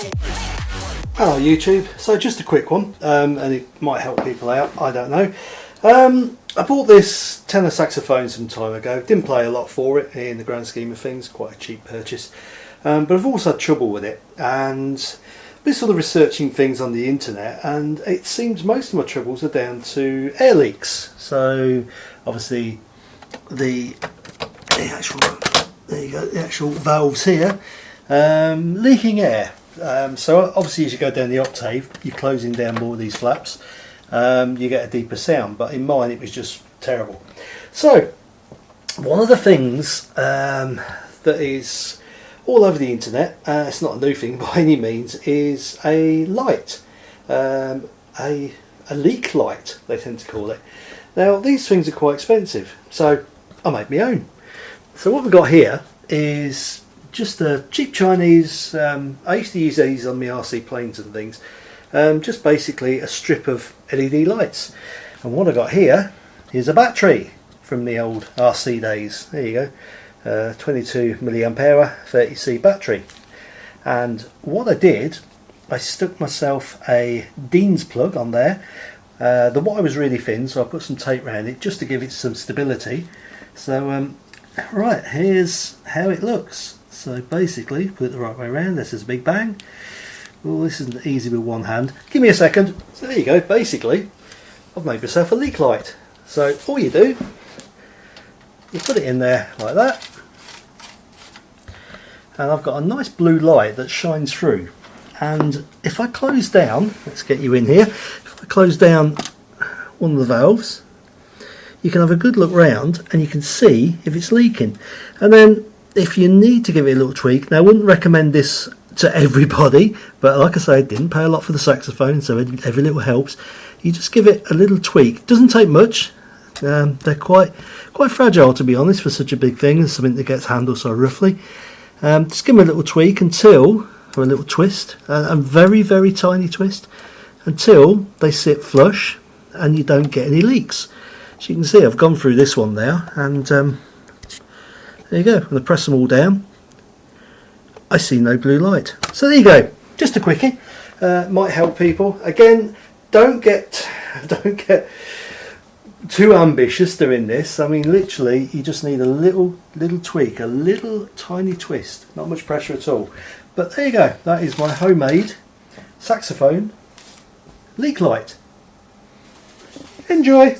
Hello YouTube, so just a quick one um, and it might help people out, I don't know. Um, I bought this tenor saxophone some time ago, didn't play a lot for it in the grand scheme of things, quite a cheap purchase. Um, but I've also had trouble with it and I've been sort of researching things on the internet and it seems most of my troubles are down to air leaks. So obviously the, the actual, there you go, the actual valves here, um, leaking air um, so obviously as you go down the octave, you're closing down more of these flaps, um, you get a deeper sound, but in mine it was just terrible. So one of the things um, that is all over the internet, uh, it's not a new thing by any means, is a light, um, a, a leak light they tend to call it. Now these things are quite expensive, so I made my own. So what we've got here is just a cheap Chinese, um, I used to use these on my RC planes and things, um, just basically a strip of LED lights. And what I got here is a battery from the old RC days. There you go, uh, 22 milliamp hour 30C battery. And what I did, I stuck myself a Dean's plug on there. Uh, the wire was really thin, so I put some tape around it just to give it some stability. So, um, right, here's how it looks. So basically, put it the right way around, this is a big bang. Well, this isn't easy with one hand. Give me a second. So there you go, basically, I've made myself a leak light. So all you do, you put it in there like that. And I've got a nice blue light that shines through. And if I close down, let's get you in here, if I close down one of the valves, you can have a good look round and you can see if it's leaking. And then if you need to give it a little tweak, now I wouldn't recommend this to everybody, but like I say, I didn't pay a lot for the saxophone, so every little helps. You just give it a little tweak. Doesn't take much. Um, they're quite quite fragile, to be honest, for such a big thing. and something that gets handled so roughly. Um, just give them a little tweak until, or a little twist, a very, very tiny twist, until they sit flush and you don't get any leaks. As you can see, I've gone through this one there, and um, there you go. I'm going to press them all down, I see no blue light. So there you go. Just a quickie. Uh, might help people. Again, don't get don't get too ambitious doing this. I mean, literally, you just need a little little tweak, a little tiny twist. Not much pressure at all. But there you go. That is my homemade saxophone leak light. Enjoy.